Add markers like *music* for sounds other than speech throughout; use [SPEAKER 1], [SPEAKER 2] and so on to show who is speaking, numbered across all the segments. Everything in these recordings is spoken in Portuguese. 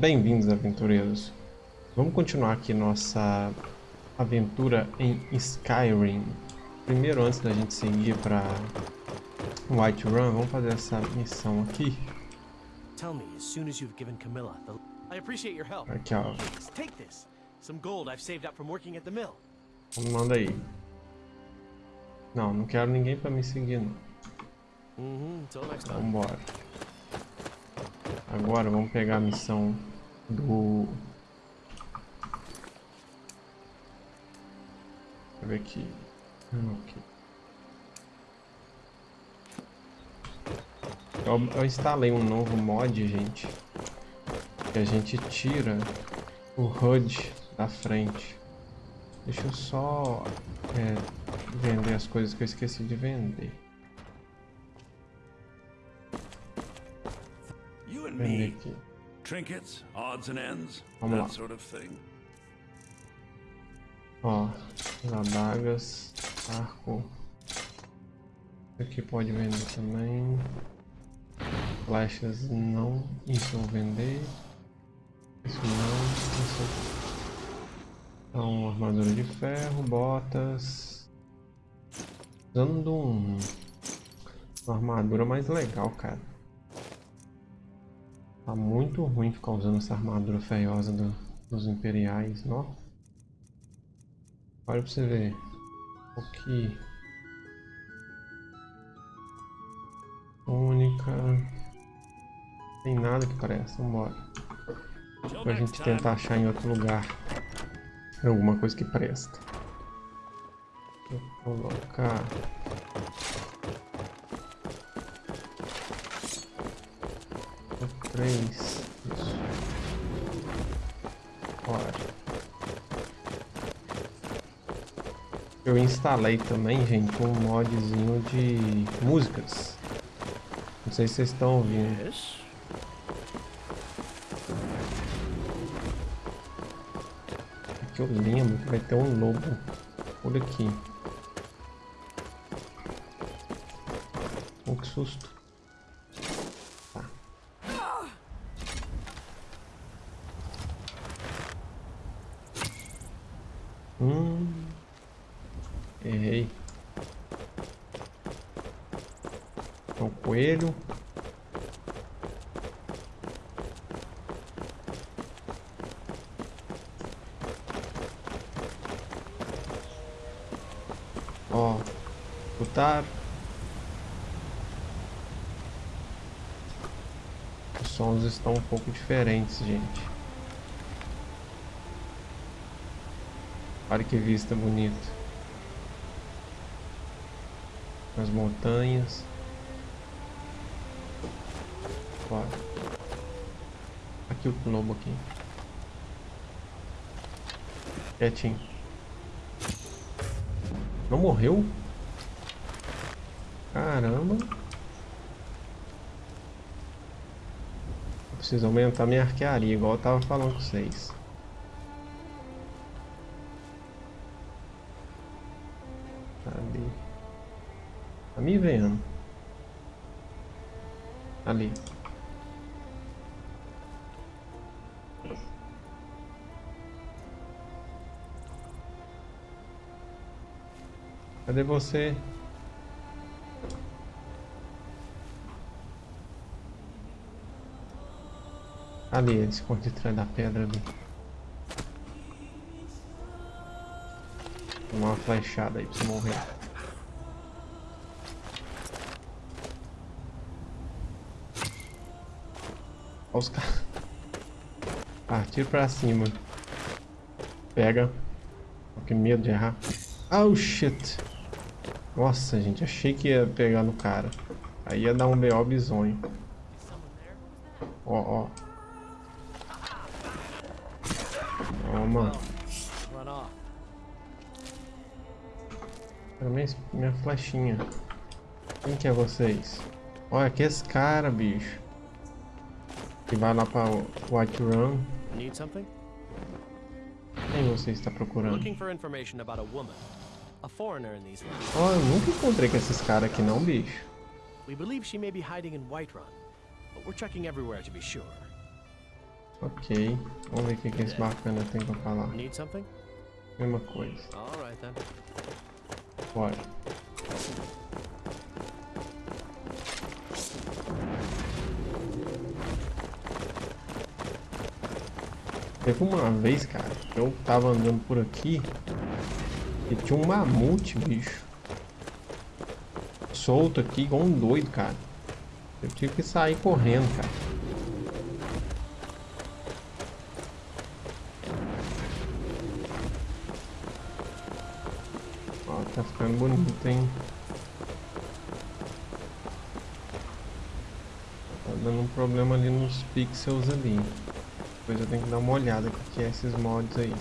[SPEAKER 1] Bem-vindos, aventureiros. Vamos continuar aqui nossa aventura em Skyrim. Primeiro, antes da gente seguir para White Run, vamos fazer essa missão aqui.
[SPEAKER 2] Tell me as soon as you've given Camilla the. I appreciate your help.
[SPEAKER 1] Aqui, ó.
[SPEAKER 2] Take this. Some gold I've saved up from working at the mill.
[SPEAKER 1] Manda aí. Não, não quero ninguém para me seguir, não.
[SPEAKER 2] Time.
[SPEAKER 1] Vambora. Agora vamos pegar a missão do... Deixa eu ver aqui. Hum, aqui. Eu, eu instalei um novo mod, gente. Que a gente tira o HUD da frente. Deixa eu só é, vender as coisas que eu esqueci de vender. Vender aqui.
[SPEAKER 3] Trinkets, odds and ends,
[SPEAKER 1] Vamos lá.
[SPEAKER 3] that sort of thing.
[SPEAKER 1] Ó, as adagas, arco. Isso aqui pode vender também. Flechas não. Isso eu vou vender. Isso não. Isso. Então, armadura de ferro, botas. Usando um, uma armadura mais legal, cara. Tá muito ruim ficar usando essa armadura feiosa do- dos imperiais, ó. Olha pra você ver. O que. Única. Tem nada que presta, vambora. Pra gente tentar achar em outro lugar alguma coisa que presta. Vou colocar. Três. Isso. Bora. Eu instalei também, gente, um modzinho de músicas. Não sei se vocês estão ouvindo.
[SPEAKER 2] Yes.
[SPEAKER 1] Que eu lembro que vai ter um lobo por aqui. Oh, que susto. Tá. Hum. Errei. É um coelho. Ó, escutar. Os sons estão um pouco diferentes, gente. Olha que vista bonita. As montanhas. Bora. Aqui o lobo aqui. Quietinho. Não morreu? Caramba. Preciso aumentar minha arquearia, igual eu tava falando com vocês. Cadê? Tá me vendo. Ali. Cadê você? Ali, ele esconde atrás da pedra ali. Uma flechada aí pra você morrer. Olha os caras. *laughs* Partir pra cima. Pega. Oh, que medo de errar. Oh shit. Nossa, gente, achei que ia pegar no cara. Aí ia dar um BO bizonho. Ó, ó. Minha flechinha. Quem que é vocês? Olha, que esse cara, bicho. Que vai lá pra White Run.
[SPEAKER 2] Need something?
[SPEAKER 1] Quem você está procurando?
[SPEAKER 2] Looking for information about a woman. A foreigner in these lands.
[SPEAKER 1] Ó, eu nunca encontrei com esses caras aqui não, bicho.
[SPEAKER 2] We believe she may be hiding in Whiterun, but we're checking everywhere to be sure.
[SPEAKER 1] Ok. Vamos ver o que, que esse bacana tem pra falar.
[SPEAKER 2] Need something?
[SPEAKER 1] Mesma coisa.
[SPEAKER 2] All right then.
[SPEAKER 1] Bora. Teve uma vez, cara, que eu tava andando por aqui e tinha um mamute, bicho. Solto aqui, igual um doido, cara. Eu tive que sair correndo, cara. Bonito, hein? Tá dando um problema ali nos pixels ali. Depois eu tenho que dar uma olhada o que é esses mods aí.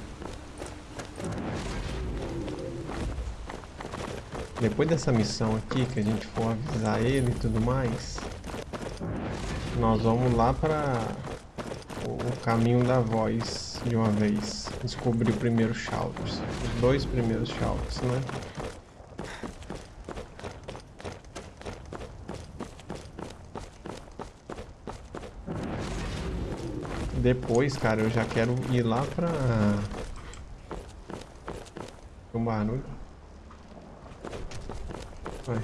[SPEAKER 1] Depois dessa missão aqui, que a gente for avisar ele e tudo mais, nós vamos lá para o caminho da voz de uma vez. Descobrir o primeiro Shouters. Os dois primeiros Shouters, né? Depois, cara, eu já quero ir lá pra... Um barulho. Vai,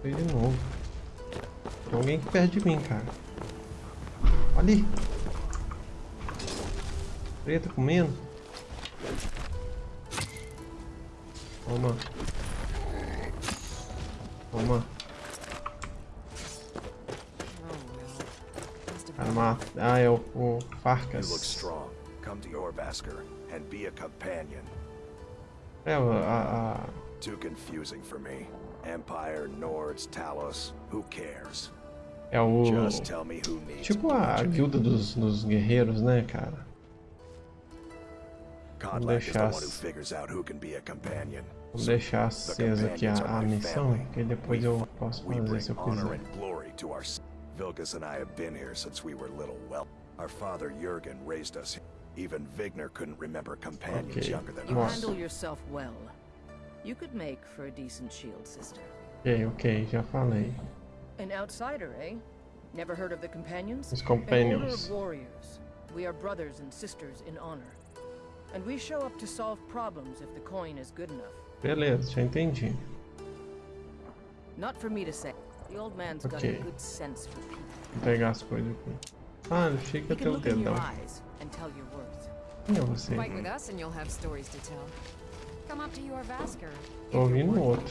[SPEAKER 1] foi de novo. Tem alguém aqui perto de mim, cara. Ali. Preta comendo. Toma. Toma. Mata. Ah, é o, o
[SPEAKER 4] a companion.
[SPEAKER 1] É, a, a,
[SPEAKER 4] Too confusing for me. Empire, Nords, Talos, who cares?
[SPEAKER 1] é o... Tipo a guilda dos, dos guerreiros, né, cara?
[SPEAKER 4] The
[SPEAKER 1] deixar
[SPEAKER 4] a.
[SPEAKER 1] Vou deixar acesa aqui a, a missão, que depois eu posso fazer se eu quiser.
[SPEAKER 4] And glory to our. s- Vilgus and I have been here since we were little. Well, our father Jurgen raised us. Even Vigner couldn't remember companions
[SPEAKER 1] Okay.
[SPEAKER 4] younger than
[SPEAKER 5] You
[SPEAKER 4] us.
[SPEAKER 5] handle yourself well. You could make for a decent shield sister.
[SPEAKER 1] Ok, ok, já falei.
[SPEAKER 5] An outsider, eh? Never heard of the companions?
[SPEAKER 1] Os
[SPEAKER 5] An order
[SPEAKER 1] companions.
[SPEAKER 5] of warriors. We are brothers and sisters in honor. And we show up to solve problems if the coin is good enough.
[SPEAKER 1] Beleza, já entendi.
[SPEAKER 5] Not for me to say. People.
[SPEAKER 1] Vou pegar as coisas aqui. Ah, eu achei que
[SPEAKER 5] He
[SPEAKER 1] ia
[SPEAKER 5] can
[SPEAKER 1] ter o dedão. Quem é você? Tô ouvindo outro.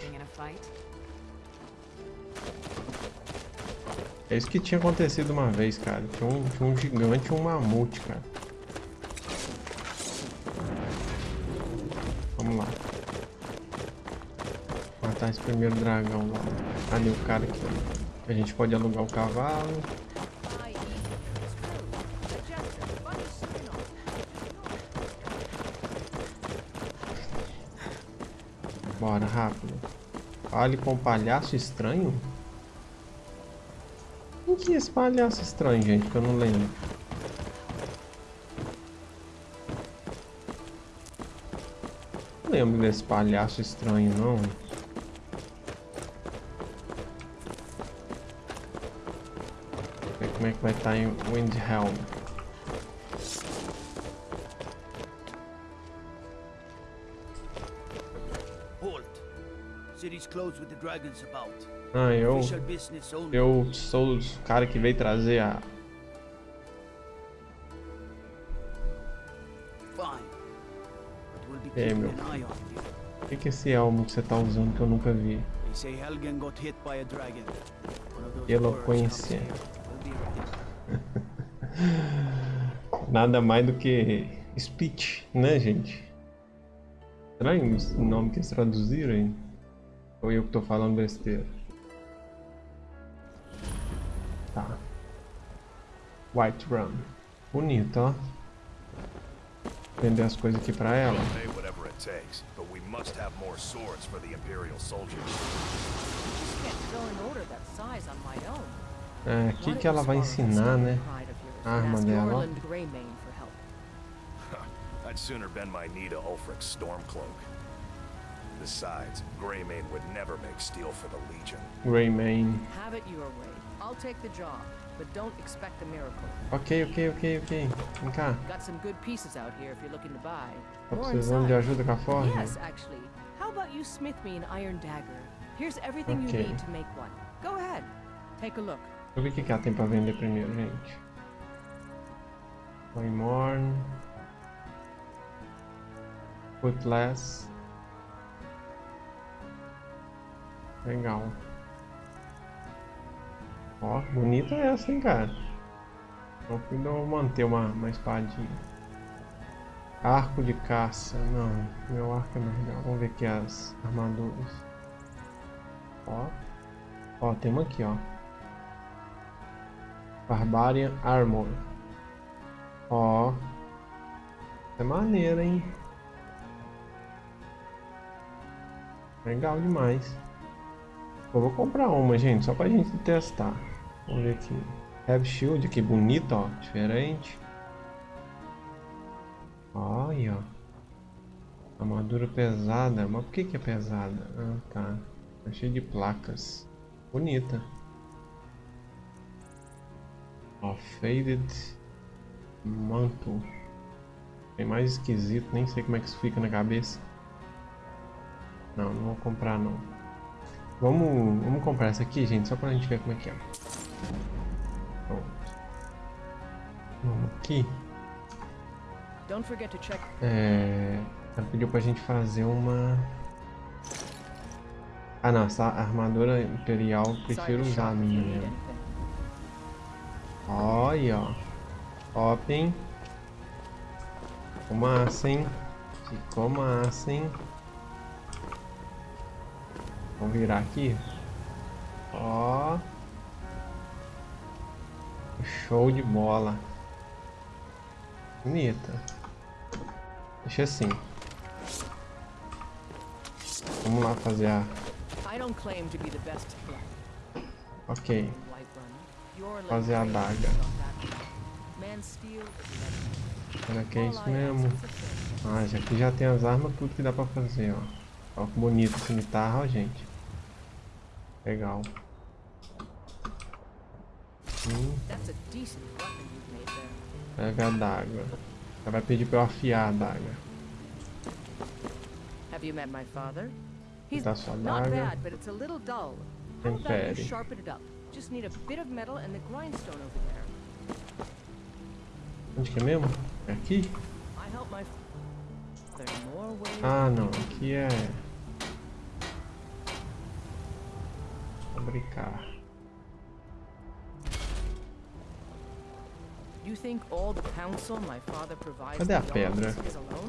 [SPEAKER 1] É isso que tinha acontecido uma vez, cara. Tinha um, tinha um gigante e um mamute, cara. Esse primeiro dragão lá. Ali o cara ó. A gente pode alugar o cavalo. Bora, rápido. Fale com o palhaço estranho? Quem que é esse palhaço estranho, gente? Que eu não lembro. Não lembro desse palhaço estranho, não. Como é que vai estar em Windhelm.
[SPEAKER 6] About.
[SPEAKER 1] Ah, eu... Eu sou o cara que veio trazer a...
[SPEAKER 6] Keeping
[SPEAKER 1] meu. O que, que é esse elmo que você tá usando que eu nunca vi?
[SPEAKER 6] They
[SPEAKER 1] Nada mais do que speech, né, gente? Estranho o nome que eles traduziram aí. Ou eu que tô falando besteira? Tá. White Run. Bonito, ó. Vender as coisas aqui pra ela.
[SPEAKER 4] Pay whatever it takes, but we must have more swords for the Imperial soldiers.
[SPEAKER 5] Just can't fill an order that size on my own.
[SPEAKER 1] É, aqui que ela vai ensinar, né? A arma dela. ó.
[SPEAKER 5] Greymane for help.
[SPEAKER 4] I'd sooner bend my knee to Ulfric's Stormcloak. Besides, Greymane would never make steel for the Legion.
[SPEAKER 1] Greymane.
[SPEAKER 5] Have it your way. I'll take the job. but don't expect a miracle.
[SPEAKER 1] Ok, ok, ok, ok. Vem cá.
[SPEAKER 5] Got some good pieces out here if you're looking to buy.
[SPEAKER 1] Tô
[SPEAKER 5] More
[SPEAKER 1] precisando de ajuda com a forja?
[SPEAKER 5] Yes, actually. How about you smith me an iron dagger? Here's everything
[SPEAKER 1] Okay.
[SPEAKER 5] you need to make one. Go ahead. Take a look.
[SPEAKER 1] Eu ver o que que ela tem pra vender primeiro, gente. Claymore. Cutlass. Legal. Ó, bonita essa, hein, cara. Vou manter uma, uma espadinha. Arco de caça. Não, meu arco é mais legal. Vamos ver aqui as armaduras. Ó. Ó, tem aqui, ó. Barbarian Armor. Ó. É maneira, hein? Legal demais. Eu vou comprar uma, gente, só pra gente testar. Vamos ver aqui. Heavy Shield, que bonito, ó. Diferente. Olha, ó. Armadura pesada. Mas por que que é pesada? Ah, tá. Tá cheio de placas. Bonita. Ó, Faded Mantle. Tem mais esquisito, nem sei como é que isso fica na cabeça. Não, não vou comprar não. Vamos, vamos comprar essa aqui, gente, só pra gente ver como é que é. Pronto. Vamos aqui. É, ela pediu pra gente fazer uma... Ah não, essa armadura imperial, prefiro usar a minha. Olha, ó. Top, hein? Hein? Ficou massa, hein? Vamos virar aqui. Ó. Show de bola. Bonita. Deixa assim. Vamos lá fazer a...
[SPEAKER 5] I don't claim to be the best black
[SPEAKER 1] Ok. Fazer a
[SPEAKER 5] leg
[SPEAKER 1] Será que é isso mesmo? Ah, já aqui já tem as armas, tudo que dá pra fazer, ó. Ó que bonito esse cimitarra, ó, gente. Legal. Hum, pega a adaga. Ela vai pedir pra eu afiar a adaga.
[SPEAKER 5] Have you met my father? He's
[SPEAKER 1] Tá sua
[SPEAKER 5] not
[SPEAKER 1] adaga.
[SPEAKER 5] bad, but it's a little dull. How about you
[SPEAKER 1] Impere.
[SPEAKER 5] sharpen it up? Just need a bit of metal and the grindstone over there.
[SPEAKER 1] Onde que é mesmo? É aqui? Ah, não. Aqui é... Fabricar. Cadê a pedra?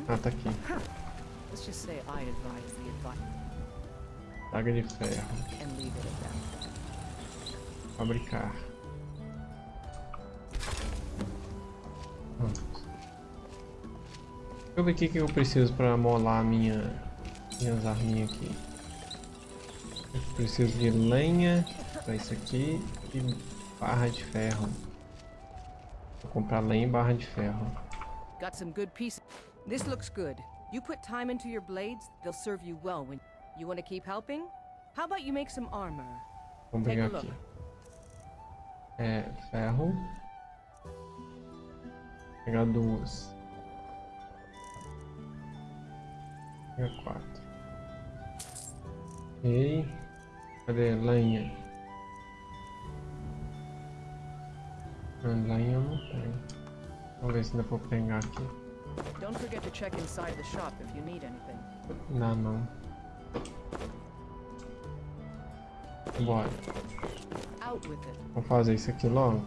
[SPEAKER 1] Ah, tá aqui. Adaga de ferro. Fabricar. Deixa eu ver o que, que eu preciso para molar minha, minhas arminhas aqui. Eu preciso de lenha para isso aqui e barra de ferro. Vou comprar lenha e barra de ferro.
[SPEAKER 5] Got some good pieces. This looks good. You put time into your blades, they'll serve you well when you want to keep helping. How about you make some armor?
[SPEAKER 1] Vamos pegar aqui. É, ferro. Vou pegar duas. Vou pegar quatro. Ok. Cadê lenha? A lenha eu não tenho. Vamos ver se dá pra pegar aqui.
[SPEAKER 5] Don't forget to check inside the shop if you need anything.
[SPEAKER 1] Dá não. Bora.
[SPEAKER 5] Out with it.
[SPEAKER 1] Vamos fazer isso aqui logo.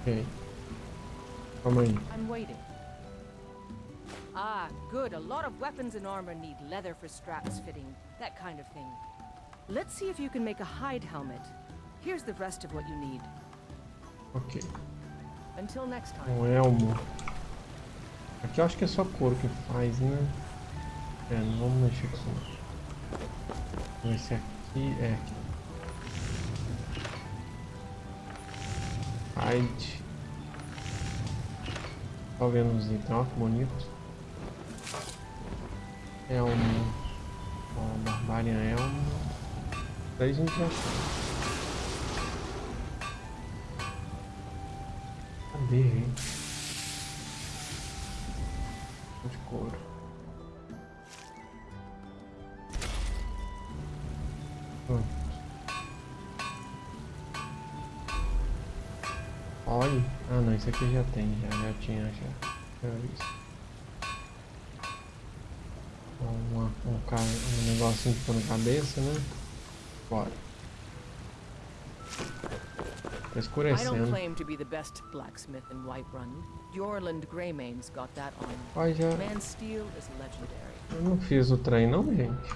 [SPEAKER 1] Ok. Aí.
[SPEAKER 5] I'm waiting. Ah, good. A lot of weapons and armor need leather for straps fitting, that kind of thing. Let's see if you can make a hide helmet. Here's the rest of what you need.
[SPEAKER 1] Ok.
[SPEAKER 5] Until next time.
[SPEAKER 1] Um elmo. Aqui eu acho que é só couro que faz, né? É, não vamos mexer com isso. Vamos aqui é. Hide. Só vendo os itens, ó que bonito. Elmo. Ó, Barbarian Elmo. Daí a gente já... Cadê, gente? Aqui já tem, já, já tinha já. Já visto. Uma, um, um negocinho de pôr na cabeça, né? Bora. Tá
[SPEAKER 5] I don't
[SPEAKER 1] escurecendo.
[SPEAKER 5] claim to be the best blacksmith in Whiterun. Jorland Greymane's got that on.
[SPEAKER 1] Olha, já.
[SPEAKER 5] Man Steel is legendary.
[SPEAKER 1] Eu não fiz o trem não, gente.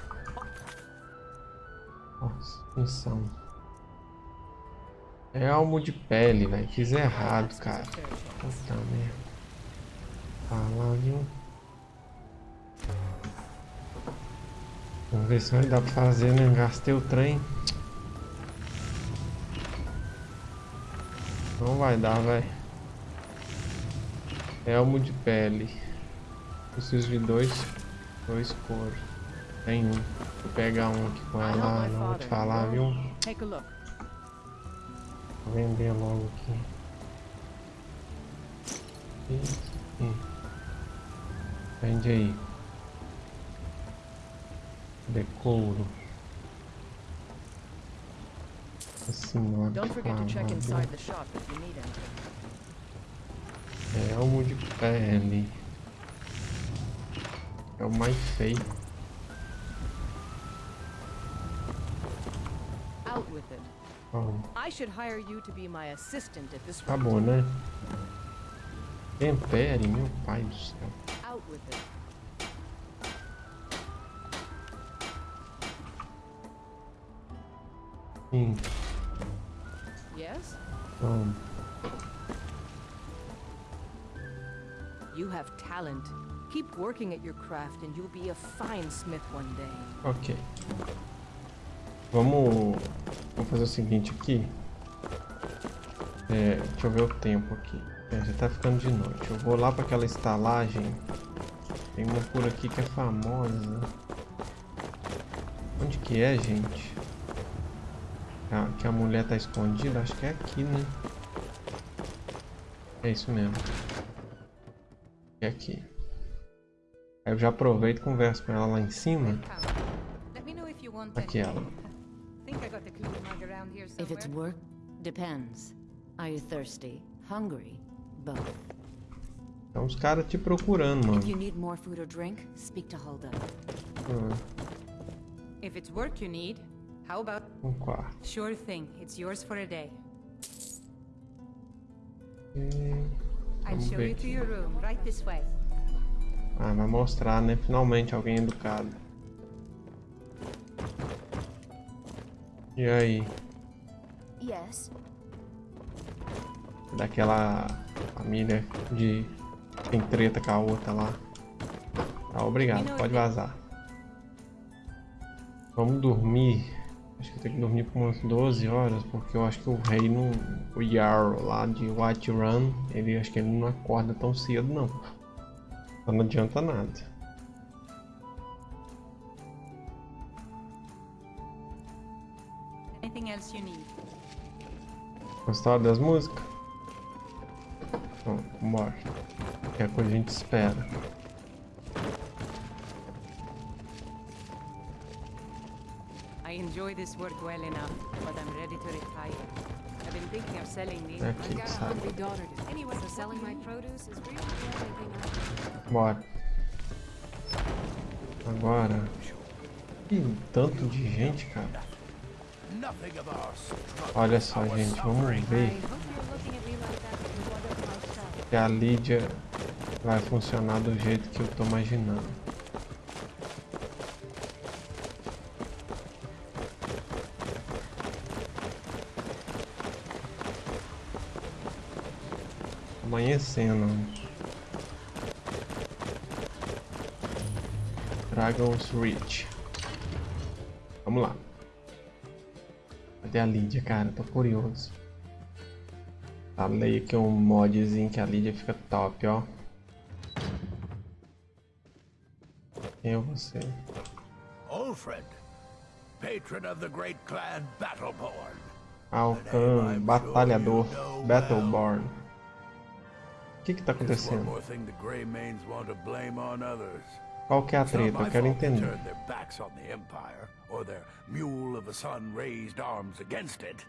[SPEAKER 1] Nossa, missão. É almo de pele, velho. Fiz errado, cara. Puta merda. Viu? Vamos ver se vai dar pra fazer, né? Gastei o trem. Não vai dar, velho. Elmo de pele. Preciso de dois. Dois couros. Tem um. Vou pegar um aqui com ela. Não vou te falar, viu?
[SPEAKER 5] Take a look.
[SPEAKER 1] Vender logo aqui. Isso aqui. Vende aí. Decouro. Assim, ó.
[SPEAKER 5] Don't forget to check
[SPEAKER 1] Ah,
[SPEAKER 5] inside the shop if you need anything.
[SPEAKER 1] Elmo de pele. É o mais feio.
[SPEAKER 5] Out with it. I should hire you to be my assistant at this
[SPEAKER 1] tá bom, né? Tempere, meu pai do céu.
[SPEAKER 5] Out with it.
[SPEAKER 1] Sim,
[SPEAKER 5] Yes?
[SPEAKER 1] vamos.
[SPEAKER 5] You have talent. Keep working at your craft and you'll be a fine smith one day.
[SPEAKER 1] Ok. Vamos, vamos fazer o seguinte aqui. É, deixa eu ver o tempo aqui. É, já tá ficando de noite. Eu vou lá para aquela estalagem. Tem uma por aqui que é famosa. Onde que é, gente? A- que a mulher tá escondida? Acho que é aqui, né? É isso mesmo. É aqui. Aí eu já aproveito e converso com ela lá em cima. Aqui ela.
[SPEAKER 7] If it's work, depends. Are you thirsty? Hungry? Both.
[SPEAKER 1] Então os caras te procurando, mano.
[SPEAKER 7] If you need more food or drink, speak to Hulda.
[SPEAKER 1] Ah,
[SPEAKER 8] If it's work you need, how about
[SPEAKER 1] um quarto.
[SPEAKER 8] sure thing? It's yours for a day.
[SPEAKER 1] E...
[SPEAKER 8] I'll show you to your room, right this way.
[SPEAKER 1] Ah, vai mostrar, né? Finalmente alguém educado. E aí?
[SPEAKER 7] Yes.
[SPEAKER 1] Daquela família de. Tem treta com a outra lá. Tá, obrigado, pode vazar. Vamos dormir. Acho que eu tenho que dormir por umas 12 horas, porque eu acho que o rei não. O Jarl lá de White Run, ele acho que ele não acorda tão cedo não. Então não adianta nada.
[SPEAKER 8] Anything else you need?
[SPEAKER 1] Gostaram das músicas? Então, bora. Qualquer coisa a gente espera.
[SPEAKER 8] I enjoy this work well enough, but I'm ready to retire. I've been thinking of selling these.
[SPEAKER 1] É aqui que sabe.
[SPEAKER 8] daughter to Anyway, so selling my produce is really the only thing I
[SPEAKER 1] Bora. Agora. Que tanto de gente, cara. Olha só, gente. Vamos ver se a Lídia vai funcionar do jeito que eu tô imaginando. Amanhecendo. Dragon's Reach. Vamos lá. A Lídia, cara? Tô curioso. Falei aqui um modzinho que a Lídia fica top, ó. É você?
[SPEAKER 6] Old friend.
[SPEAKER 3] patron of the great clan Battleborn.
[SPEAKER 1] Alcan, batalhador, Battleborn. O que que tá acontecendo? Qual que é a treta? Eu quero entender.
[SPEAKER 3] their or mule of a son raised arms against it.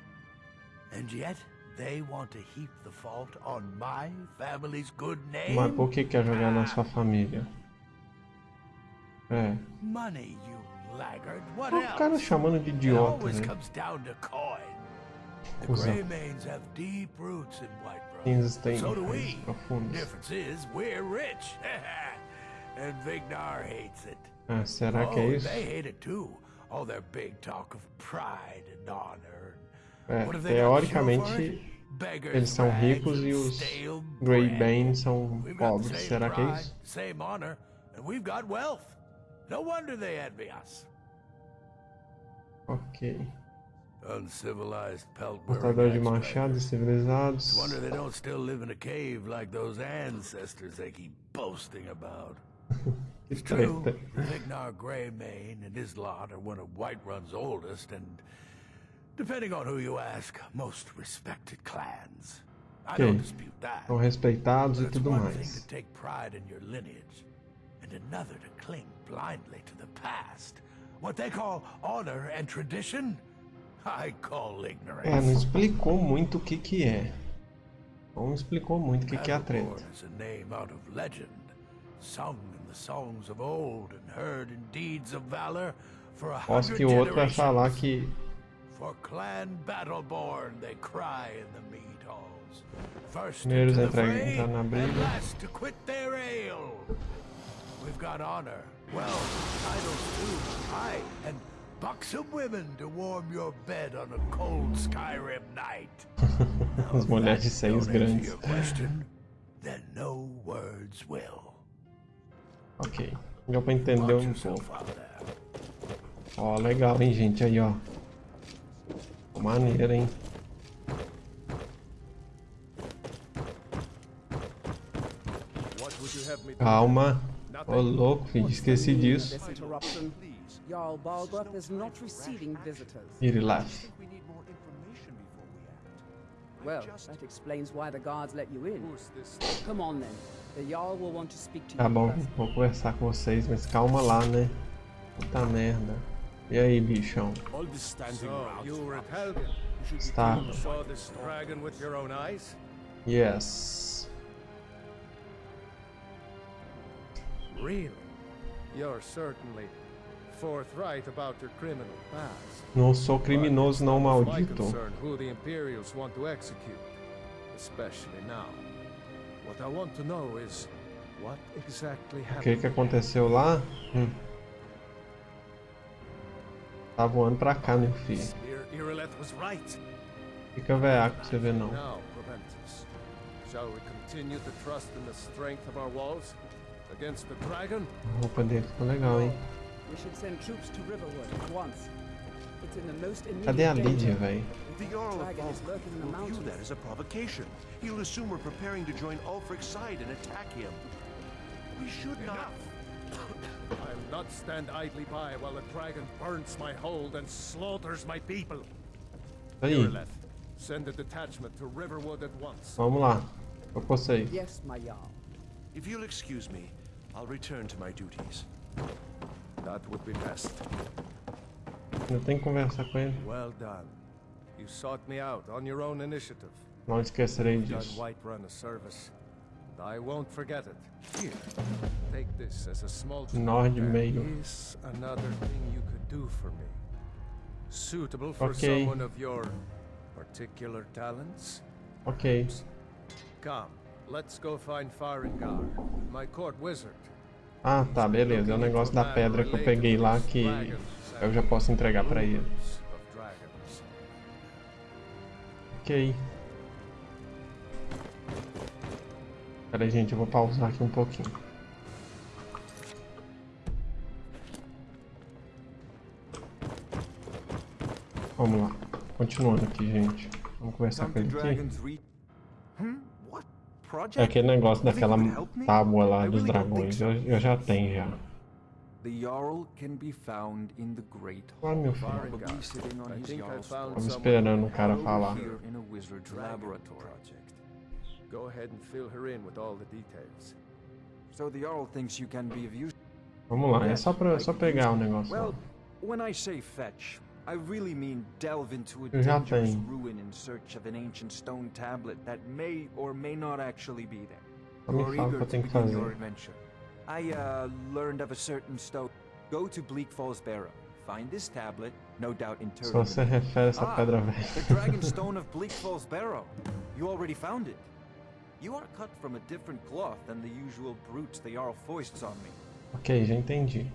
[SPEAKER 3] And yet, they want to heap the fault on my family's good name?
[SPEAKER 1] Mas por que quer jogar na sua família? É.
[SPEAKER 3] Money, you laggard. What
[SPEAKER 1] O cara chamando de idiota, né?
[SPEAKER 3] comes down to coin. The
[SPEAKER 1] Cusão.
[SPEAKER 3] Greymanes have deep roots in.
[SPEAKER 1] Cinzas têm
[SPEAKER 3] So do we. Difference is we're rich. *laughs* and Vignar hates it.
[SPEAKER 1] Ah, será que é
[SPEAKER 3] oh,
[SPEAKER 1] isso?
[SPEAKER 3] they hate it too. All their big talk of pride and honor.
[SPEAKER 1] É, teoricamente eles são ricos e os Grey. Bane são pobres. Será que é isso?
[SPEAKER 3] Same honor, and we've got wealth. No wonder they envy us.
[SPEAKER 1] Ok. Portador de machados civilizados.
[SPEAKER 3] Wonder they don't still live in a cave like those ancestors they keep boasting about. *laughs* It's true. Vignar Greymane and his lot are one of Whiterun's oldest and, depending on who you ask, most respected clans. I don't dispute that.
[SPEAKER 1] São respeitados e tudo
[SPEAKER 3] one thing
[SPEAKER 1] mais.
[SPEAKER 3] to take pride in your lineage, and another to cling blindly to the past. What they call honor and tradition, I call ignorance.
[SPEAKER 1] É, não explicou muito o que que é. Não explicou muito o que que é a treta.
[SPEAKER 3] Battleborn is a name out of legend, sung songs of old and heard in deeds of valor for a hundred
[SPEAKER 1] que o outro vai
[SPEAKER 3] generations.
[SPEAKER 1] falar que
[SPEAKER 3] For clan Battleborn, they cry in the mead halls. First
[SPEAKER 1] Primeiros
[SPEAKER 3] into the fray,
[SPEAKER 1] entrar na
[SPEAKER 3] and
[SPEAKER 1] briga.
[SPEAKER 3] last to quit their ale. We've got honor, wealth, titles too, aye, and buxom women to warm your bed on a cold Skyrim night. *laughs*
[SPEAKER 1] As mulheres
[SPEAKER 3] that
[SPEAKER 1] de seios
[SPEAKER 3] don't answer
[SPEAKER 1] grandes.
[SPEAKER 3] question, then no words will.
[SPEAKER 1] Ok. Deu pra entender um pouco. Ó, legal, hein, gente? Aí, ó. Maneiro, hein?
[SPEAKER 9] What would you have me do?
[SPEAKER 1] Calma. Ô, louco, filho. Esqueci disso.
[SPEAKER 10] This interruption. Jarl Balgruth is not receiving visitors.
[SPEAKER 1] Ele
[SPEAKER 6] act.
[SPEAKER 10] Well, that explains why the guards let you in. Come on then.
[SPEAKER 1] Tá bom, vou conversar com vocês, mas calma lá, né? Puta merda. E aí, bichão? Está. Yes.
[SPEAKER 9] Really? You're certainly forthright about your criminal past.
[SPEAKER 1] Não sou criminoso, não, maldito.
[SPEAKER 9] concern who the Imperials want to execute, especially now.
[SPEAKER 1] O
[SPEAKER 9] happened.
[SPEAKER 1] que que aconteceu lá? Hum. Tá voando pra cá, meu filho. Fica veaco pra você ver, não.
[SPEAKER 9] Now, Proventus, shall we continue to trust in the strength of our walls against the dragon?
[SPEAKER 1] A roupa dele ficou legal, hein?
[SPEAKER 10] We should send troops to Riverwood at once. It's in the most immediate
[SPEAKER 1] Cadê a
[SPEAKER 10] danger.
[SPEAKER 1] Velho?
[SPEAKER 6] The Jarl of
[SPEAKER 10] Dragon is
[SPEAKER 6] Balgruth
[SPEAKER 10] lurking in the
[SPEAKER 6] will view that as a provocation. He'll assume we're preparing to join Ulfric's side and attack him. We should not. *coughs*
[SPEAKER 9] I'll not stand idly by while the dragon burns my hold and slaughters my people.
[SPEAKER 1] Aí,
[SPEAKER 9] send a detachment to Riverwood at once.
[SPEAKER 1] vamos lá. Tô com vocês.
[SPEAKER 10] Yes, my Jarl.
[SPEAKER 6] If you'll excuse me, I'll return to my duties.
[SPEAKER 9] That would be best.
[SPEAKER 1] Ainda tem que conversar com ele.
[SPEAKER 9] Well done. You sought me out on your own initiative.
[SPEAKER 1] Não esquecerei disso.
[SPEAKER 9] Whiterun a service. I won't forget it. Here, take this as a small
[SPEAKER 1] Nord meio.
[SPEAKER 9] is another thing you could do for me. Suitable for
[SPEAKER 1] Okay.
[SPEAKER 9] someone of your particular talents?
[SPEAKER 1] Ok.
[SPEAKER 9] Come, let's go find Farengar, my court wizard.
[SPEAKER 1] Ah, tá, beleza. É o negócio da pedra que eu peguei lá que eu já posso entregar pra ele. Ok. Pera aí, gente, eu vou pausar aqui um pouquinho. Vamos lá. Continuando aqui, gente. Vamos conversar com ele aqui. É aquele negócio daquela tábua lá dos dragões. Eu, eu já tenho já.
[SPEAKER 11] The Jarl can be found in the Great
[SPEAKER 1] Ah, meu
[SPEAKER 11] Hall,
[SPEAKER 1] filho.
[SPEAKER 11] probably sitting
[SPEAKER 9] I think I found
[SPEAKER 11] throne.
[SPEAKER 1] Esperando o cara falar.
[SPEAKER 11] here in a wizard's laboratory.
[SPEAKER 9] Go ahead and fill her in with all the details.
[SPEAKER 11] So the Jarl thinks you can be of use.
[SPEAKER 1] Vamos lá, é só pra, só pegar o negócio.
[SPEAKER 11] Well, when I say fetch, I really mean delve into a
[SPEAKER 1] Eu
[SPEAKER 11] dangerous ruin in search of an ancient stone tablet that may or may not actually be there.
[SPEAKER 1] Só me
[SPEAKER 11] You're
[SPEAKER 1] fala o
[SPEAKER 11] eager
[SPEAKER 1] que eu
[SPEAKER 11] to
[SPEAKER 1] tenho que
[SPEAKER 11] begin
[SPEAKER 1] fazer.
[SPEAKER 11] your adventure. I uh, learned of a certain stone. Go to Bleak Falls Barrow. Find this tablet, no doubt
[SPEAKER 1] Só
[SPEAKER 11] in
[SPEAKER 1] você
[SPEAKER 11] the-
[SPEAKER 1] refere essa
[SPEAKER 11] Ah,
[SPEAKER 1] pedra
[SPEAKER 11] The. Dragon Stone of Bleak Falls Barrow. You already found it. You are cut from a different cloth than the usual brutes the Jarl foists on me.
[SPEAKER 1] ok, já entendi.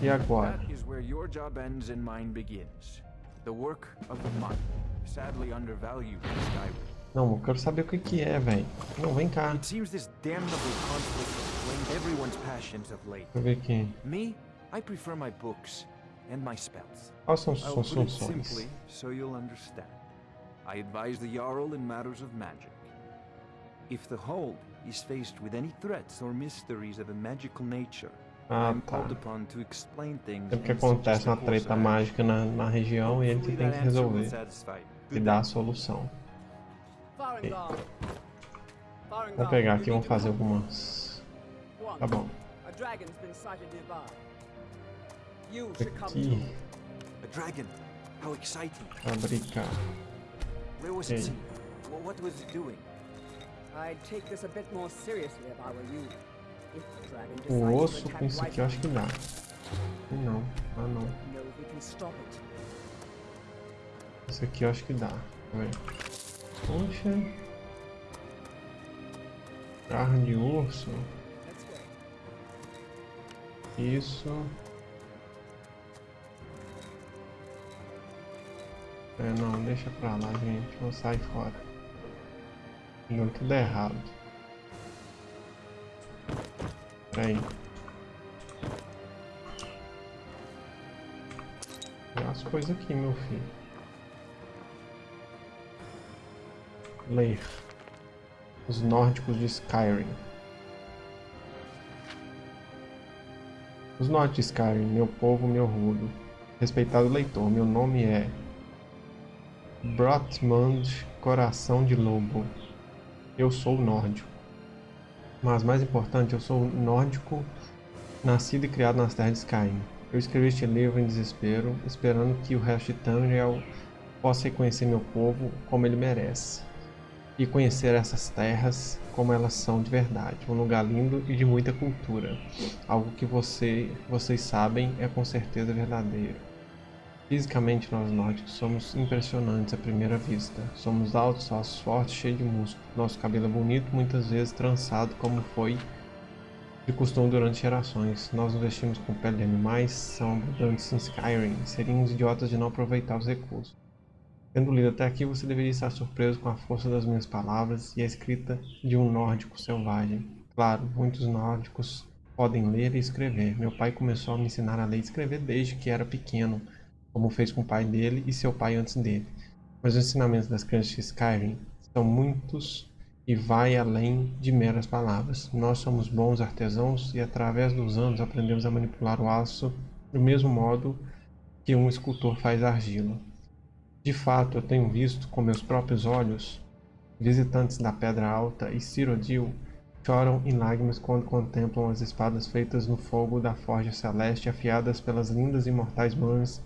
[SPEAKER 1] E agora?
[SPEAKER 11] That is where your job ends and mine begins. The work of the mind. Sadly undervalued in Skyrim.
[SPEAKER 1] Não, eu quero saber o que que é, velho. Não, vem cá. Deixa eu ver aqui.
[SPEAKER 11] Me, I prefer my books and my spells.
[SPEAKER 1] Quais são suas funções?
[SPEAKER 11] so you'll understand. I advise the Jarl in matters of magic. If the Hold is faced with any threats or mysteries of a magical nature,
[SPEAKER 1] Ah, tá.
[SPEAKER 11] called upon to explain things
[SPEAKER 1] Sempre que acontece uma treta mágica na, na região e ele tem que resolver e dar a solução. Vou pegar aqui e vamos fazer algumas. Tá bom. Aqui,
[SPEAKER 10] too.
[SPEAKER 11] A dragon! How exciting!
[SPEAKER 1] fabricar. Okay.
[SPEAKER 11] What was it doing?
[SPEAKER 10] I'd take this a bit more seriously if I were you. If the dragon
[SPEAKER 1] O
[SPEAKER 10] decides to
[SPEAKER 1] osso
[SPEAKER 10] attack
[SPEAKER 1] com isso aqui eu acho que dá. Não, ah não.
[SPEAKER 10] No, we can stop it.
[SPEAKER 1] Isso aqui eu acho que dá. Eu ver. Poxa. Carne de urso. Isso. É, não, deixa pra lá, gente. Vou sair fora. Deu tudo errado. Peraí. Tem as coisas aqui, meu filho. Ler. Os nórdicos de Skyrim. Os nórdicos de Skyrim, meu povo, meu rudo. Respeitado leitor, meu nome é Brotmund Coração de Lobo. Eu sou nórdico. Mas mais importante, eu sou nórdico, nascido e criado nas terras de Skyrim. Eu escrevi este livro em desespero, esperando que o resto de Tamriel possa reconhecer meu povo como ele merece. E conhecer essas terras como elas são de verdade, um lugar lindo e de muita cultura. Algo que você, vocês sabem é com certeza verdadeiro. Fisicamente, nós nórdicos somos impressionantes à primeira vista. Somos altos, ossos fortes, cheios de músculo. Nosso cabelo é bonito, muitas vezes trançado, como foi de costume durante gerações. Nós nos vestimos com pele de animais, são abundantes em Skyrim. Seríamos idiotas de não aproveitar os recursos. Tendo lido até aqui, você deveria estar surpreso com a força das minhas palavras e a escrita de um nórdico selvagem. Claro, muitos nórdicos podem ler e escrever. Meu pai começou a me ensinar a ler e escrever desde que era pequeno, como fez com o pai dele e seu pai antes dele. Mas os ensinamentos das crianças de Skyrim são muitos e vai além de meras palavras. Nós somos bons artesãos e através dos anos aprendemos a manipular o aço do mesmo modo que um escultor faz argila. De fato, eu tenho visto com meus próprios olhos visitantes da Pedra Alta e Cyrodiil choram em lágrimas quando contemplam as espadas feitas no fogo da Forja Celeste afiadas pelas lindas e mortais mãos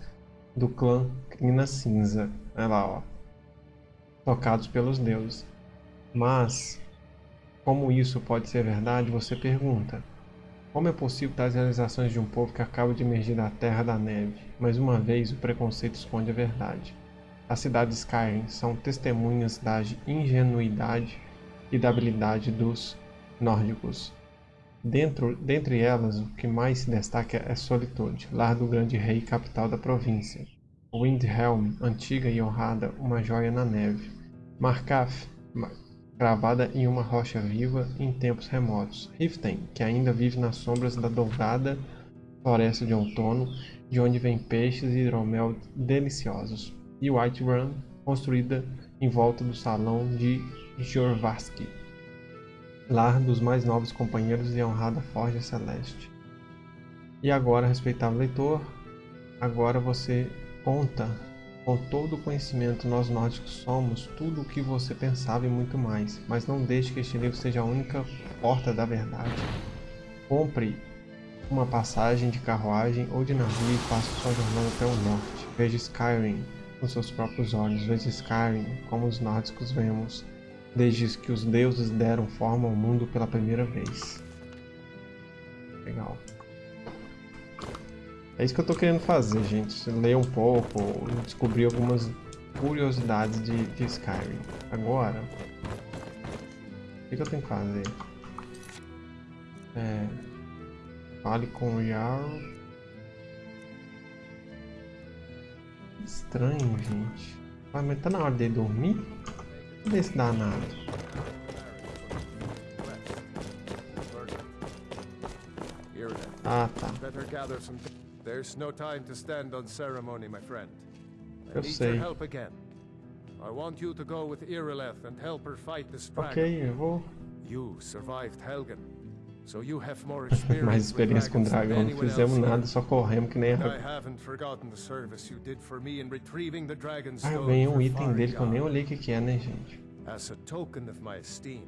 [SPEAKER 1] do clã Crina Cinza. Olha lá, ó. Tocados pelos deuses. Mas, como isso pode ser verdade, você pergunta. Como é possível tais realizações de um povo que acaba de emergir da Terra da Neve? Mais uma vez, o preconceito esconde a verdade. As cidades de Skyrim são testemunhas da ingenuidade e da habilidade dos nórdicos. Dentro, dentre elas, o que mais se destaca é Solitude, lar do grande rei capital da província. Windhelm, antiga e honrada, uma joia na neve. Markaf, cravada em uma rocha viva em tempos remotos. Riften, que ainda vive nas sombras da dourada floresta de outono, de onde vêm peixes e hidromel deliciosos. E Whiterun, construída em volta do salão de Jorvaski, lar dos mais novos companheiros e honrada Forja Celeste. E agora, respeitável leitor, agora você conta com todo o conhecimento nós nórdicos somos tudo o que você pensava e muito mais, mas não deixe que este livro seja a única porta da verdade. Compre uma passagem de carruagem ou de navio e faça sua jornada até o norte. Veja Skyrim com seus próprios olhos, veja Skyrim como os nórdicos vemos, desde que os deuses deram forma ao mundo pela primeira vez. Legal. É isso que eu tô querendo fazer, gente. Ler um pouco, descobrir algumas curiosidades de, de Skyrim. Agora, o que, que eu tenho que fazer? É, fale com o Jarl. Estranho, gente. Ah, mas tá na hora de dormir? Cadê esse danado? Ah, tá.
[SPEAKER 9] Better gather some There's no time to stand on ceremony, my friend. I
[SPEAKER 1] Eu
[SPEAKER 9] need
[SPEAKER 1] sei.
[SPEAKER 9] your help again. I want you to go with Irileth and help her fight this dragon.
[SPEAKER 1] Ok, eu vou.
[SPEAKER 9] You survived Helgen, *laughs*
[SPEAKER 1] Mais
[SPEAKER 9] experience with
[SPEAKER 1] experiência com
[SPEAKER 9] dragons than
[SPEAKER 1] dragão. Não fizemos nada, só corremos que nem a.
[SPEAKER 9] haven't forgotten the service you did for me in retrieving the dragon's
[SPEAKER 1] Ah,
[SPEAKER 9] stone
[SPEAKER 1] ganhei um item dele que eu nem olhei o que, que é, né, gente?
[SPEAKER 9] As a token of my esteem,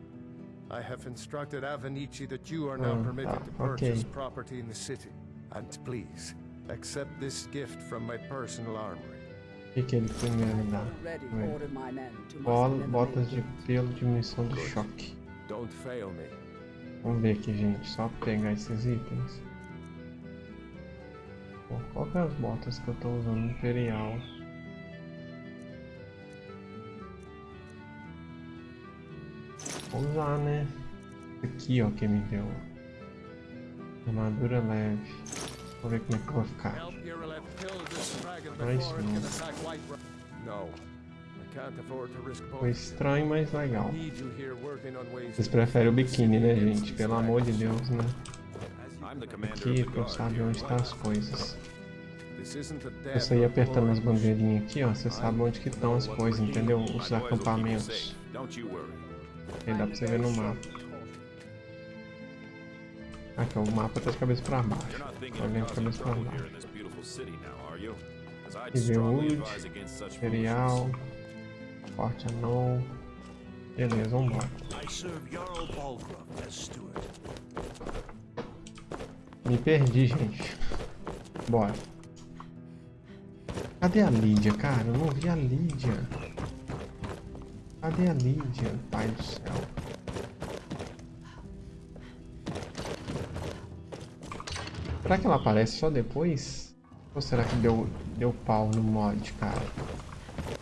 [SPEAKER 9] I have instructed Avenici that you are now
[SPEAKER 1] Ah,
[SPEAKER 9] permitted
[SPEAKER 1] tá,
[SPEAKER 9] to purchase
[SPEAKER 1] ok.
[SPEAKER 9] property in the city. And please, accept this gift from my personal armory.
[SPEAKER 1] O que, que ele me
[SPEAKER 10] to
[SPEAKER 1] Bola, botas de pelo de munição de choque.
[SPEAKER 9] Don't fail me.
[SPEAKER 1] Vamos ver aqui, gente. Só pegar esses itens. Bom, qual que é as botas que eu tô usando? Imperial. Vou usar, né? Aqui, ó, que me deu. Armadura leve. Vou ver como é que vou ficar.
[SPEAKER 9] Help Irileth
[SPEAKER 1] Foi estranho, mas legal. Vocês preferem o biquíni, né, gente? Pelo amor de. Deus, né? Aqui pra eu saber
[SPEAKER 4] here.
[SPEAKER 1] onde tá as coisas. Eu saí apertando as bandeirinhas aqui, ó. Você sabe onde que estão as coisas, entendeu? Os acampamentos. Aí dá pra você ver no mapa. Aqui, ó, o mapa tá de cabeça pra baixo. Tá
[SPEAKER 4] of
[SPEAKER 1] vendo de cabeça pra baixo.
[SPEAKER 4] in this beautiful city now, are you? 'Cause I'd strongly
[SPEAKER 1] Wood,
[SPEAKER 4] advise against such
[SPEAKER 1] Imperial,
[SPEAKER 4] foolishness.
[SPEAKER 1] Forte Anão. Beleza,
[SPEAKER 3] as steward.
[SPEAKER 1] Me perdi, gente. Bora. Cadê a Lídia, cara? Eu não vi a Lídia. Cadê a Lídia, pai do céu? Será que ela aparece só depois? Ou será que deu, deu pau no mod, cara?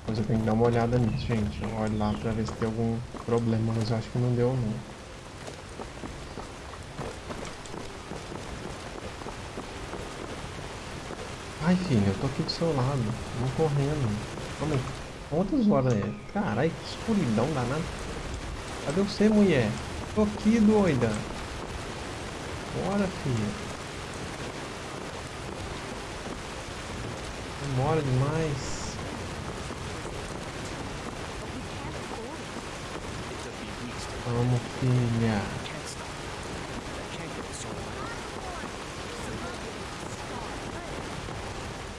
[SPEAKER 1] Mas eu tenho que dar uma olhada nisso, gente. Eu olho lá pra ver se tem algum problema, mas eu acho que não deu, não. Ai, filha, eu tô aqui do seu lado. Vamos correndo. Aí. Quantas horas é? Caralho, que escuridão danada. Cadê você, mulher? Tô aqui, doida. Bora, filha. Demora demais. Vamos, filha.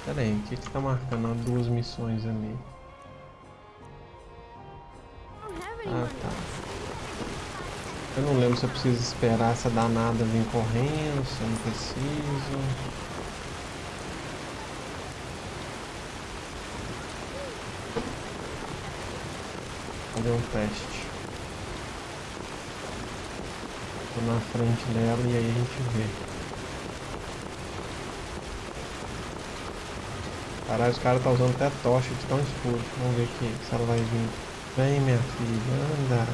[SPEAKER 1] Pera aí, o que que tá marcando duas missões ali? Ah, tá. Eu não lembro se eu preciso esperar essa danada vir correndo, se eu não preciso. Fazer um teste. Na frente dela e aí a gente vê. Caralho, os caras tá usando até tocha de tão escuro. Vamos ver aqui se ela vai vir. Vem, minha filha, anda.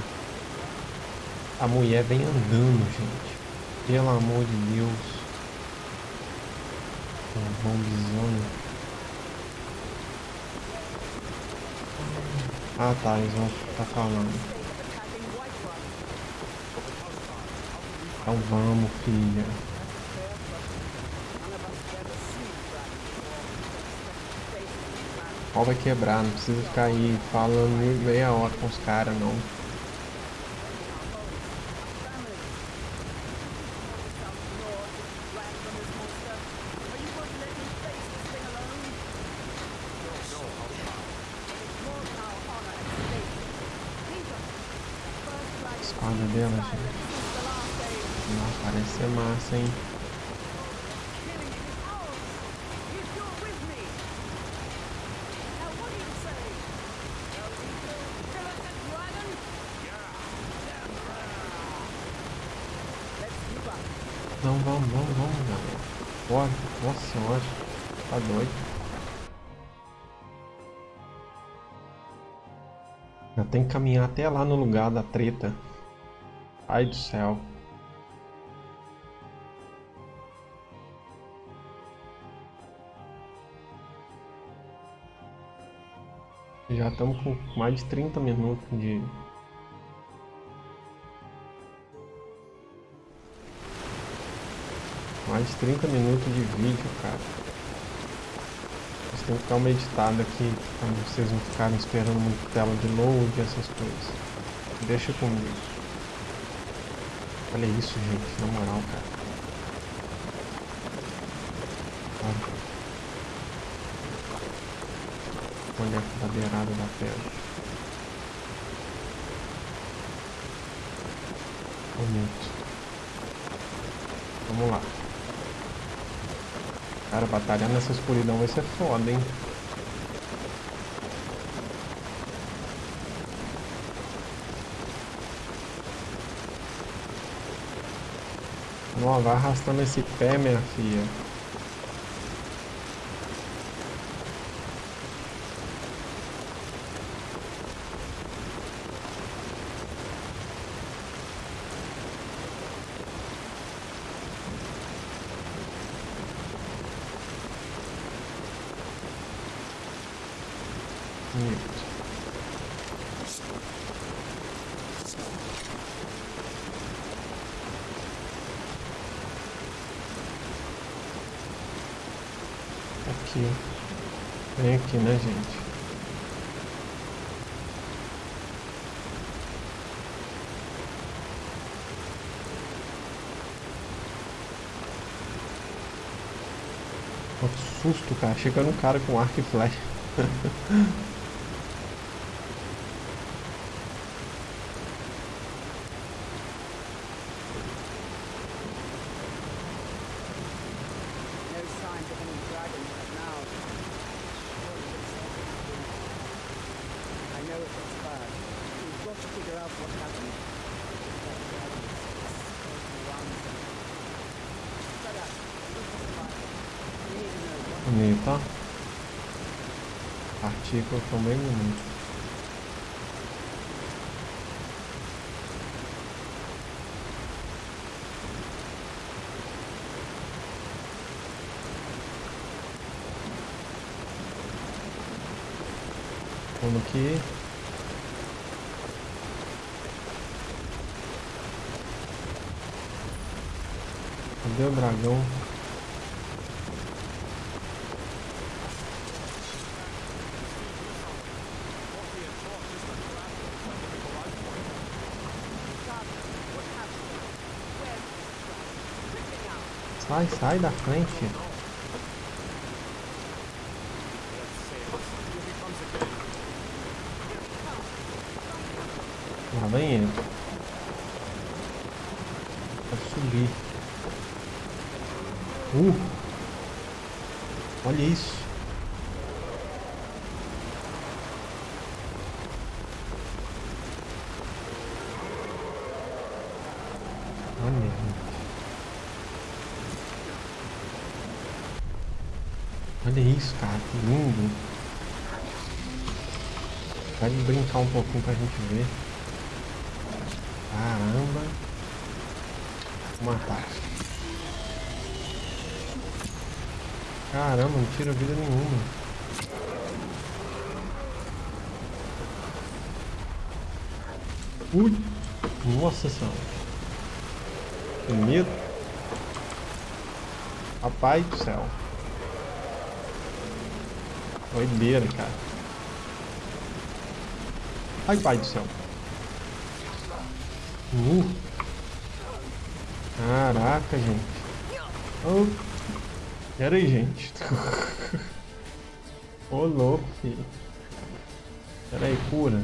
[SPEAKER 1] A mulher vem andando, gente. Pelo amor de Deus. Um bombizona. Ah tá, eles vão estar falando. Então vamos, filha. O pau vai quebrar, não precisa ficar aí falando meia hora com os caras não. espada dela, gente. Não, parece ser massa? Não, vamos, vamos, vamos, galera. Bora. Nossa senhora. Tá doido. Já tem que caminhar até lá no lugar da treta. Ai do céu. Já estamos com mais de 30 minutos de Mais de 30 minutos de vídeo, cara. Vocês têm que ficar uma editada aqui, pra vocês não ficarem esperando muito tela de load e essas coisas. Deixa comigo. Olha isso, gente, na moral, cara. Olha. Olha a beirada da pedra. Bonito. Vamos lá. Cara, batalhar nessa escuridão vai ser foda, hein? Não, vai arrastando esse pé, minha filha. Aqui. Vem aqui, né, gente? Que susto, cara. Chegando um cara com arco e flecha. *laughs* Bonito, ó. Partículas também bonito. Vamos aqui. Cadê o dragão? Sai, sai da frente. Lá vem ele. Pode subir. Uh! Olha isso. Olha, gente. Olha isso, cara, que lindo. Pode brincar um pouquinho pra gente ver. Caramba. Vou matar. Caramba, não tira vida nenhuma. Ui! Nossa senhora. Que medo. Rapaz do céu. Doideira, cara. Ai, pai do céu. Uh. Caraca, gente. Oh. Pera aí, gente. *laughs* Ô, louco, filho. Pera aí, cura.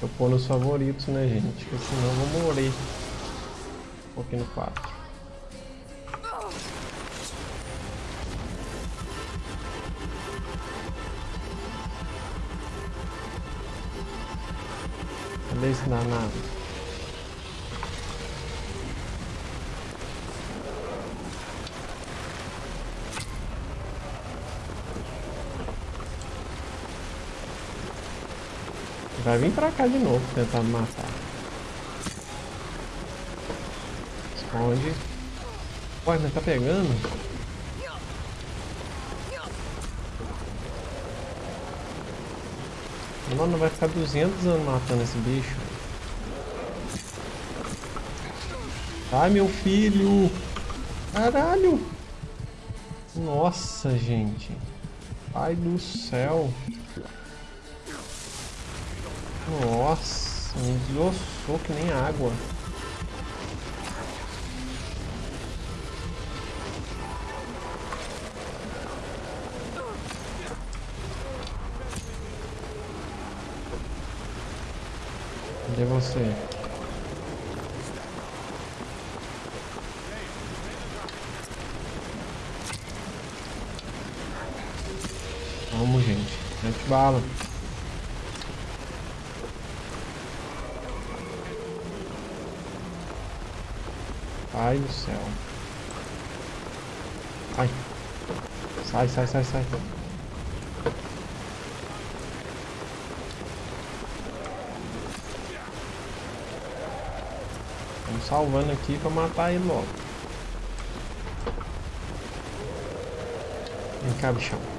[SPEAKER 1] Eu pôr nos favoritos, né, gente? Porque senão eu vou morrer. Um pouquinho no 4. Danado? Vai vir pra cá de novo tentar me matar. Esconde. Ué, mas tá pegando? Mano, vai ficar 200 anos matando esse bicho. Ai, meu filho! Caralho! Nossa, gente. Pai do céu. Nossa, me desossou que nem água. Cadê você? Vamos, gente. Mete bala. Pai do céu. Ai. Sai, sai, sai, sai. Vamos salvando aqui pra matar ele logo. Vem cá, bichão.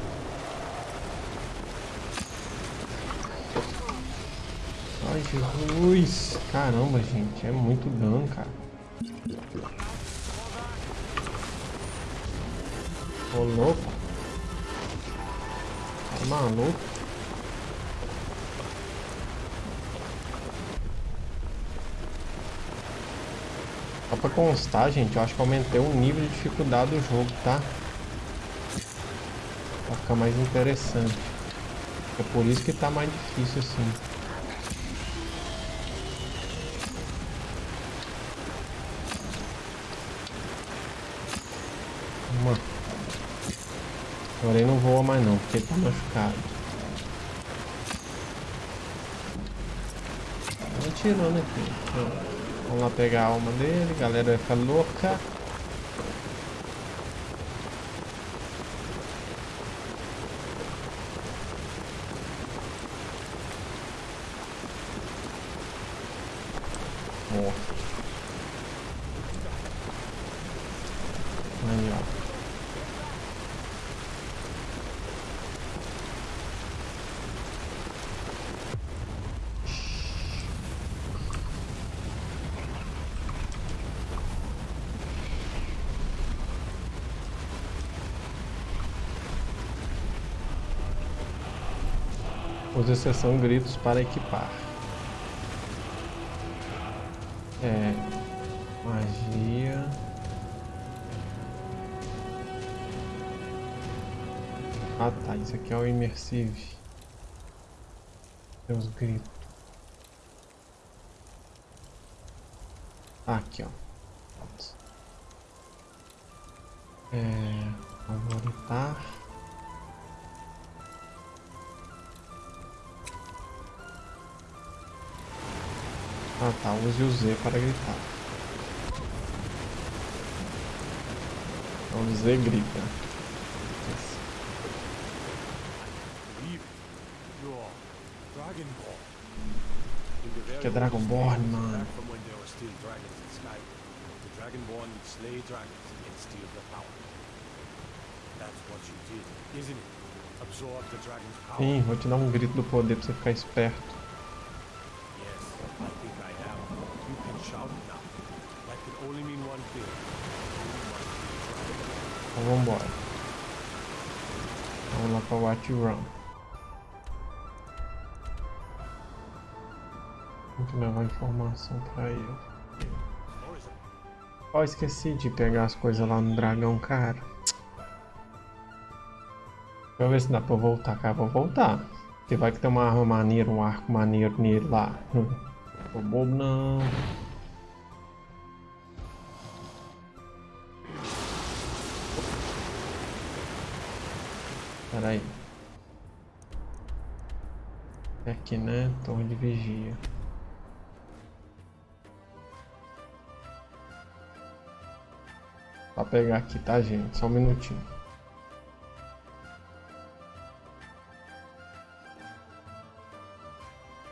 [SPEAKER 1] Ai, Jesus. Caramba, gente. É muito dano, cara. Ô louco. Tá maluco. Só pra constar, gente, eu acho que aumentei o nível de dificuldade do jogo, tá? Pra ficar mais interessante. É por isso que tá mais difícil assim. Agora ele não voa mais não, porque ele tá machucado. Tá atirando aqui. Vamos lá pegar a alma dele, galera vai ficar louca. Exceção gritos para equipar. É. Magia. Ah tá, isso aqui é o Immersive. Tem os gritos. Ah, aqui ó. É. Favoritar. Ah tá, use o Z para gritar. Então Z grita. Que é Dragonborn, mano. Sim, vou te dar um grito do poder pra você ficar esperto. Para Watch Run. Tem levar informação para ele. Ó, oh, esqueci de pegar as coisas lá no dragão, cara. Deixa eu ver se dá pra voltar, cara. Vou voltar. Porque vai que tem uma arma maneira, um arco maneiro nele lá. Tô bobo não. Pera aí. É aqui, né? Torre de vigia. Só pegar aqui, tá, gente? Só um minutinho.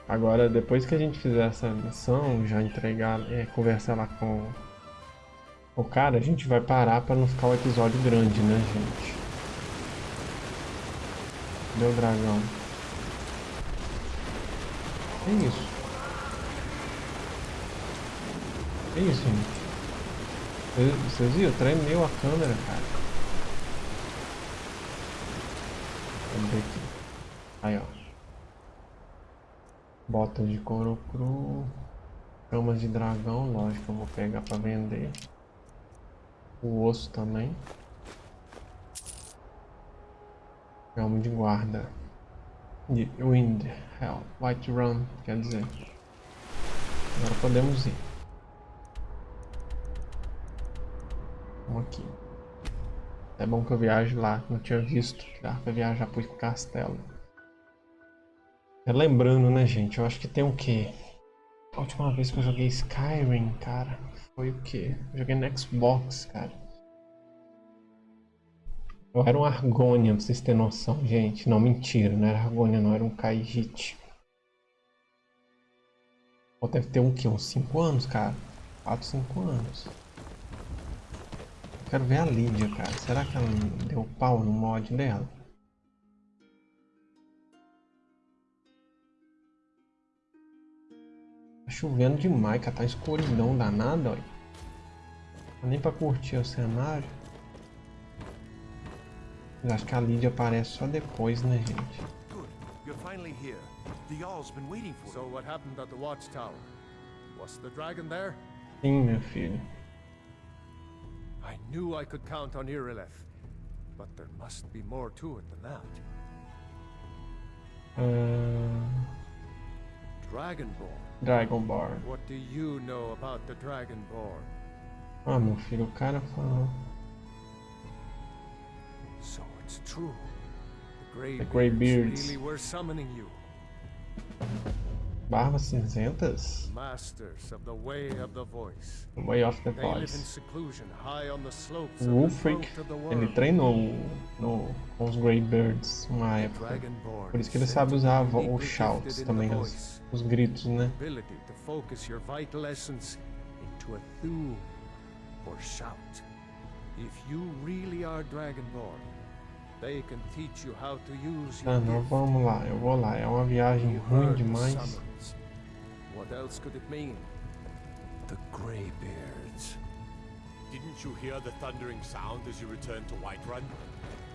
[SPEAKER 1] Agora, depois que a gente fizer essa missão, já entregar, é, conversar lá com o cara, a gente vai parar para não ficar um episódio grande, né, gente? Cadê o dragão? Que isso? Que isso, gente? Vocês- viram? Tremeu a câmera, cara. Ver aqui. Aí, ó. Botas de couro cru. Camas de dragão, lógico, eu vou pegar pra vender. O osso também. Elmo de guarda. De Wind, Hell, White Run, quer dizer. Agora podemos ir. Vamos aqui. É bom que eu viaje lá, não tinha visto. Dá pra viajar pro castelo. Lembrando, né, gente? Eu acho que tem o quê? A última vez que eu joguei Skyrim, cara, foi o quê? Eu joguei no Xbox, cara. Eu era um Argonia, pra vocês terem noção, gente. Não, mentira, não era Argonia, não, era um Kaijit. Pô, deve ter um quê? Uns 5 anos, cara. 4, 5 anos. Eu quero ver a Lídia, cara. Será que ela deu pau no mod dela? Tá chovendo demais, cara. Tá escuridão danada, olha. Não nem pra curtir o cenário. Eu acho que a Lídia aparece só depois, né, gente?
[SPEAKER 6] Good. You're finally here. The Jarl's been waiting for
[SPEAKER 9] So
[SPEAKER 6] you.
[SPEAKER 9] what happened at the watchtower? Was the dragon there?
[SPEAKER 1] Sim, meu filho.
[SPEAKER 9] I knew I could count on Irileth, but there must be more to it than that.
[SPEAKER 1] Ah,
[SPEAKER 9] Dragonborn.
[SPEAKER 1] Dragonborn.
[SPEAKER 9] What do you know about the Dragonborn?
[SPEAKER 1] Ah, meu filho, o cara falou.
[SPEAKER 9] It's true. The Grey
[SPEAKER 1] The Greybeards.
[SPEAKER 9] really were summoning you.
[SPEAKER 1] Barbas cinzentas?
[SPEAKER 9] Masters of the way of the voice.
[SPEAKER 1] Way of the Voice.
[SPEAKER 9] seclusion high on the slopes of the
[SPEAKER 1] Wulfric,
[SPEAKER 9] throat of the
[SPEAKER 1] ele treinou no, com os Greybirds uma época. Por isso que ele sabe usar os shouts também, os, os gritos, né?
[SPEAKER 9] ability to focus your vital essence into a thu or shout. If you really are Dragonborn,
[SPEAKER 1] Ah, não, vamos lá, eu vou lá. É uma viagem
[SPEAKER 9] You
[SPEAKER 1] ruim demais.
[SPEAKER 9] summons. What else could it mean? The Greybeards.
[SPEAKER 12] Didn't you hear the thundering sound as you returned to Whiterun?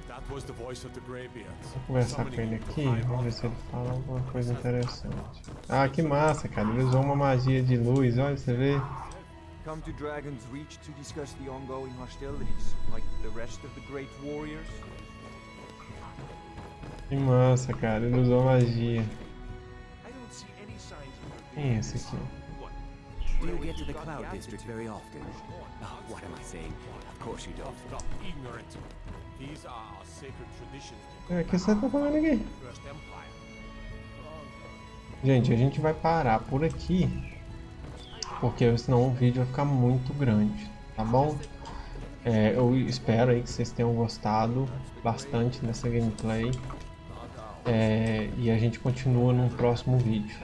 [SPEAKER 12] That was the voice of the Greybeards.
[SPEAKER 1] Vou conversar com ele aqui, vamos ver se ele fala alguma coisa interessante. Ah, que massa, cara. Ele usou uma magia de luz, olha, você vê?
[SPEAKER 11] Come to Dragon's Reach to discuss the ongoing hostilities, like the rest of the great warriors?
[SPEAKER 1] Que massa, cara. Ele usou magia. Quem é esse aqui?
[SPEAKER 13] Do you get to the Cloud District very often? Oh, what am I saying? Of course you don't.
[SPEAKER 12] Stop ignorant. These are our sacred traditions.
[SPEAKER 1] É, que você tá falando aqui? Gente, a gente vai parar por aqui. Porque senão o vídeo vai ficar muito grande, tá bom? É, eu espero aí que vocês tenham gostado bastante dessa gameplay. É, e a gente continua num próximo vídeo.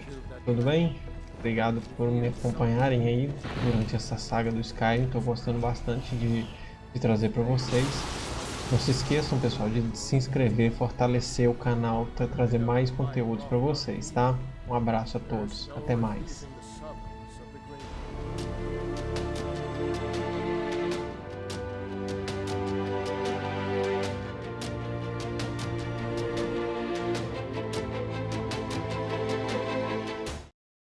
[SPEAKER 1] Tudo bem? Obrigado por me acompanharem aí durante essa saga do Skyrim. Estou gostando bastante de, de trazer para vocês. Não se esqueçam, pessoal, de se inscrever, fortalecer o canal para trazer mais conteúdos para vocês, tá? Um abraço a todos. Até mais.